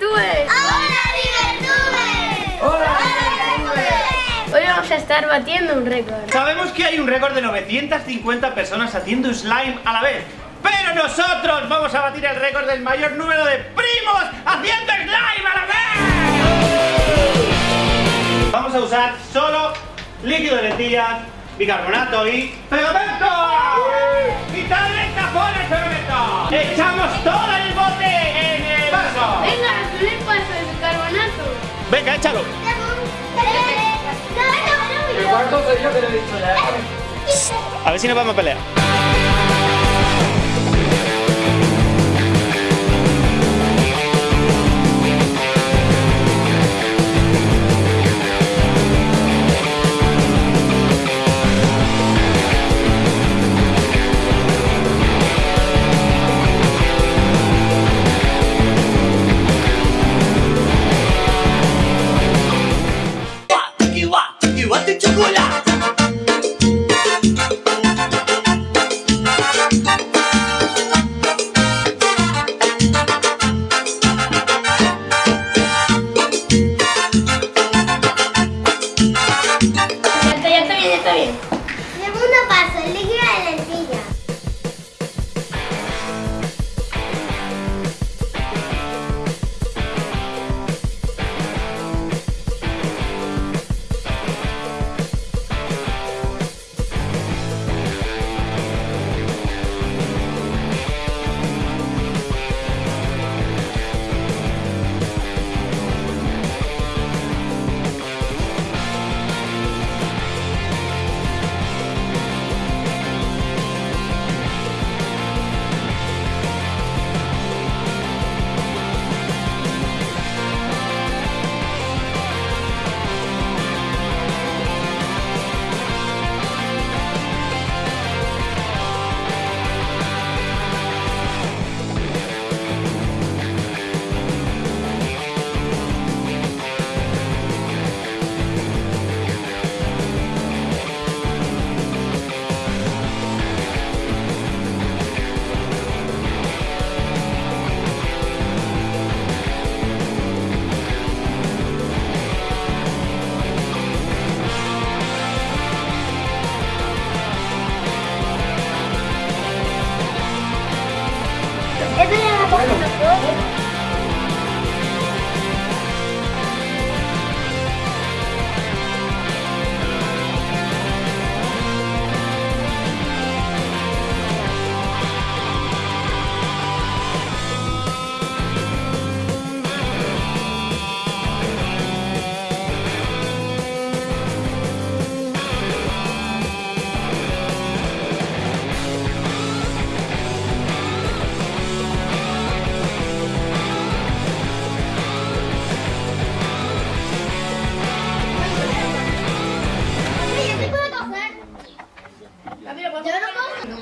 ¡Hola, Divertubes! ¡Hola! Hoy vamos a estar batiendo un récord. Sabemos que hay un récord de 950 personas haciendo slime a la vez. Pero nosotros vamos a batir el récord del mayor número de primos haciendo slime a la vez. Vamos a usar solo líquido de lentillas, bicarbonato y pegamento. ¡Quitadle el tapón al pegamento! ¡Echamos todo el bote dicho ya. A ver si nos vamos a pelear.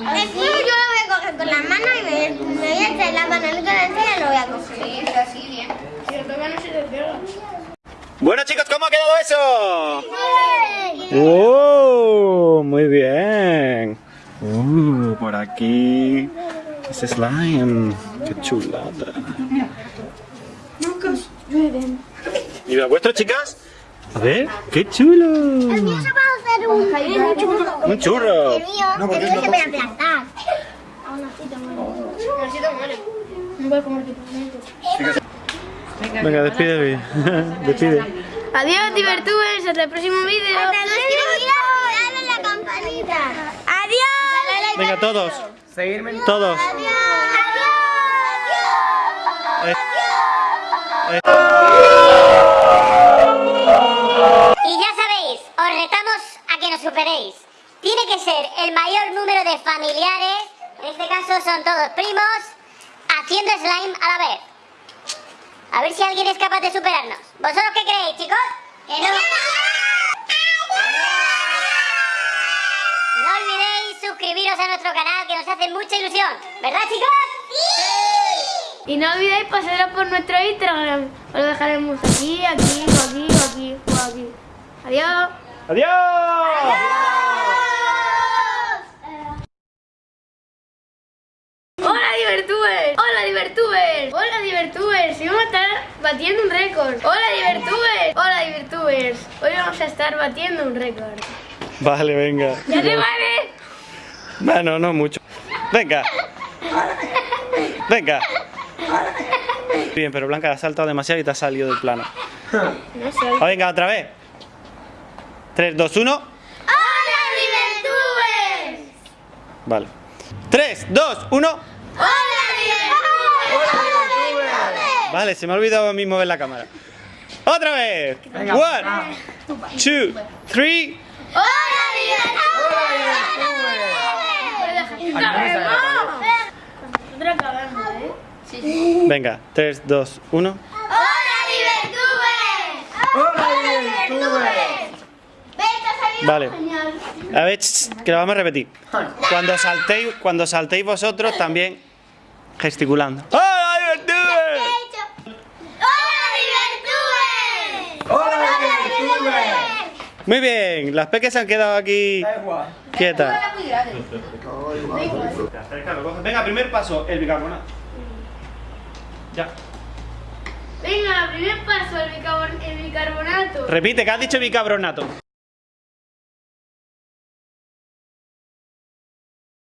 El yo lo voy a coger con las manos y me, me voy a echar la mano en la encía y lo voy a coger. Sí, está así bien. Pero todavía no se te pega. Bueno chicos, ¿cómo ha quedado eso? ¡Oh! Muy bien. Uh, por aquí. Ese slime. Qué chulada. ¿Y la vuestra, chicas? A ver, qué chulo. El mío se puede hacer un, Un churro. El mío, el mío se puede aplastar. No voy a comer tu Venga, despide, despide. Adiós, Divertubes. Hasta el próximo vídeo. Suscribiros y dale a la campanita. Adiós. Venga, todos. Seguirme en Todos. Adiós. Eh, eh. Tiene que ser el mayor número de familiares, en este caso son todos primos, haciendo slime a la vez. A ver si alguien es capaz de superarnos. ¿Vosotros qué creéis, chicos? ¿Que no? Olvidéis suscribiros a nuestro canal que nos hace mucha ilusión. ¿Verdad, chicos? Y no olvidéis pasaros por nuestro Instagram. Os lo dejaremos aquí, aquí, aquí, o aquí, aquí. Adiós. ¡Adiós! ¡Hola, Divertubes! ¡Hola! Divertubers! Hola Divertubers, hoy vamos a estar batiendo un récord. Hola Divertubers, hola Divertubers. Hoy vamos a estar batiendo un récord. Vale, venga. ¿Ya te vale? Bueno, no mucho. Venga. Venga. Bien, pero Blanca ha saltado demasiado y te ha salido del plano. No sé. Ah, venga, otra vez. 3, 2, 1. ¡Hola, Divertubers! Vale. 3, 2, 1. ¡Hola, Divertubers! Vale, se me ha olvidado a mí mover la cámara. Otra vez. 1, 2, 3. ¡Hola, ¿eh? Venga, 3, 2, 1. ¡Hola, Divertubers! ¡Hola, Divertubers! Ve, te ha salido Vale. A ver, que lo vamos a repetir. Cuando saltéis, cuando saltéis vosotros también gesticulando. ¡Hola, ¿Qué hecho? ¡Hola, Divertubers! ¡Hola, Divertubers! Muy bien, las peques se han quedado aquí quietas. Venga, primer paso, el bicarbonato. Ya. Venga, primer paso, el, bicarbon- el bicarbonato. Repite, que has dicho bicarbonato.